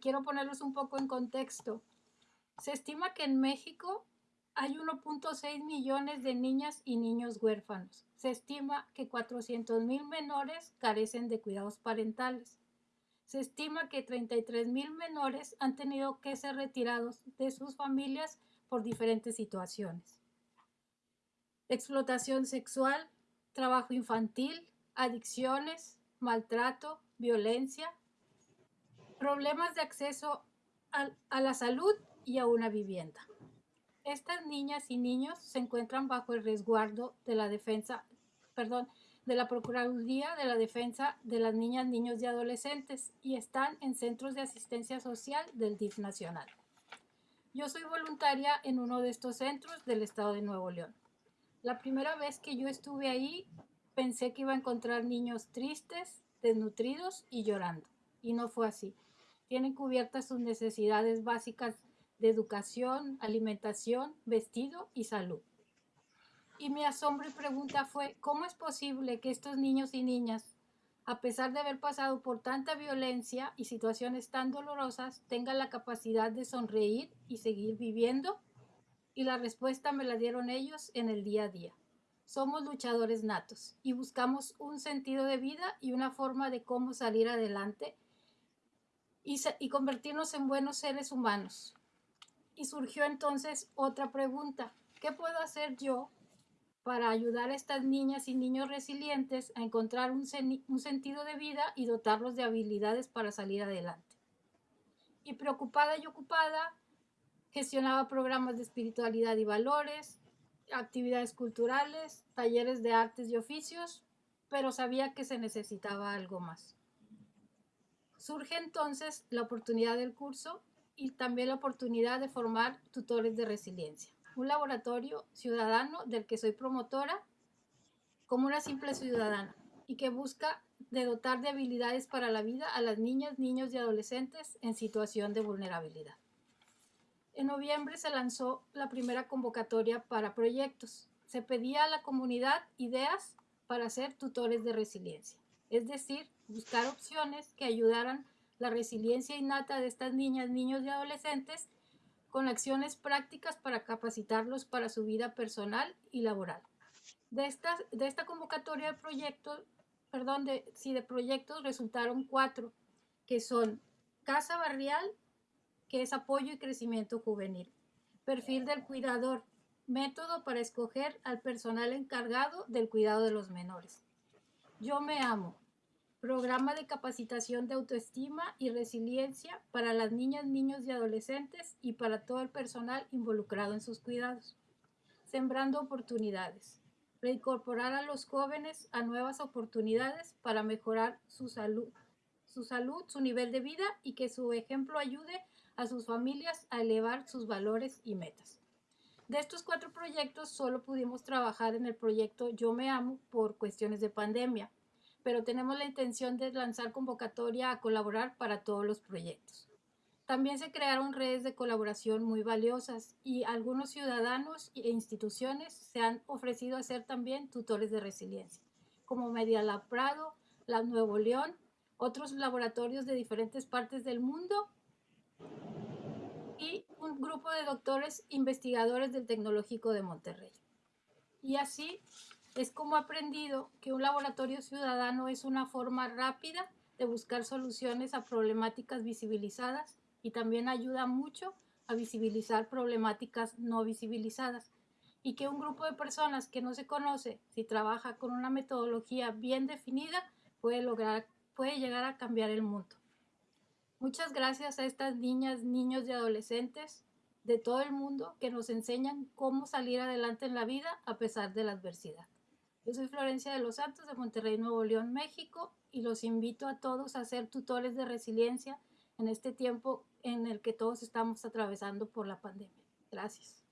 quiero ponerlos un poco en contexto. Se estima que en México hay 1.6 millones de niñas y niños huérfanos. Se estima que 400 mil menores carecen de cuidados parentales. Se estima que 33 mil menores han tenido que ser retirados de sus familias por diferentes situaciones. Explotación sexual, trabajo infantil, adicciones, maltrato, violencia, problemas de acceso a, la salud y a una vivienda. Estas niñas y niños se encuentran bajo el resguardo de la defensa, perdón, de la Procuraduría de la Defensa de las Niñas, Niños y Adolescentes y están en centros de asistencia social del DIF nacional. Yo soy voluntaria en uno de estos centros del estado de Nuevo León. La primera vez que yo estuve ahí pensé que iba a encontrar niños tristes, desnutridos y llorando. Y no fue así. Tienen cubiertas sus necesidades básicas de educación, alimentación, vestido y salud. Y mi asombro y pregunta fue, ¿cómo es posible que estos niños y niñas, a pesar de haber pasado por tanta violencia y situaciones tan dolorosas, tengan la capacidad de sonreír y seguir viviendo? Y la respuesta me la dieron ellos en el día a día. Somos luchadores natos y buscamos un sentido de vida y una forma de cómo salir adelante y, convertirnos en buenos seres humanos, y surgió entonces otra pregunta. ¿Qué puedo hacer yo para ayudar a estas niñas y niños resilientes a encontrar un sentido de vida y dotarlos de habilidades para salir adelante? Y preocupada y ocupada, gestionaba programas de espiritualidad y valores, actividades culturales, talleres de artes y oficios, pero sabía que se necesitaba algo más. Surge entonces la oportunidad del curso y también la oportunidad de formar tutores de resiliencia, un laboratorio ciudadano del que soy promotora como una simple ciudadana y que busca dotar de habilidades para la vida a las niñas, niños y adolescentes en situación de vulnerabilidad. En noviembre se lanzó la primera convocatoria para proyectos. Se pedía a la comunidad ideas para ser tutores de resiliencia, es decir, buscar opciones que ayudaran la resiliencia innata de estas niñas, niños y adolescentes con acciones prácticas para capacitarlos para su vida personal y laboral. De esta, de esta convocatoria de proyectos, perdón, de, sí, de proyectos resultaron cuatro, que son Casa Barrial, que es apoyo y crecimiento juvenil, perfil del cuidador, método para escoger al personal encargado del cuidado de los menores. Yo me amo, programa de capacitación de autoestima y resiliencia para las niñas, niños y adolescentes y para todo el personal involucrado en sus cuidados. Sembrando oportunidades. Reincorporar a los jóvenes a nuevas oportunidades para mejorar su salud, su salud, su nivel de vida y que su ejemplo ayude a sus familias a elevar sus valores y metas. De estos cuatro proyectos solo pudimos trabajar en el proyecto Yo Me Amo por cuestiones de pandemia, pero tenemos la intención de lanzar convocatoria a colaborar para todos los proyectos. También se crearon redes de colaboración muy valiosas y algunos ciudadanos e instituciones se han ofrecido a ser también tutores de resiliencia, como Media Lab Prado, Lab Nuevo León, otros laboratorios de diferentes partes del mundo y un grupo de doctores investigadores del Tecnológico de Monterrey. Y así es como aprendido que un laboratorio ciudadano es una forma rápida de buscar soluciones a problemáticas visibilizadas y también ayuda mucho a visibilizar problemáticas no visibilizadas y que un grupo de personas que no se conoce, si trabaja con una metodología bien definida, puede lograr, puede llegar a cambiar el mundo. Muchas gracias a estas niñas, niños y adolescentes de todo el mundo que nos enseñan cómo salir adelante en la vida a pesar de la adversidad. Yo soy Florencia de los Santos de Monterrey, Nuevo León, México, y los invito a todos a ser tutores de resiliencia en este tiempo en el que todos estamos atravesando por la pandemia. Gracias.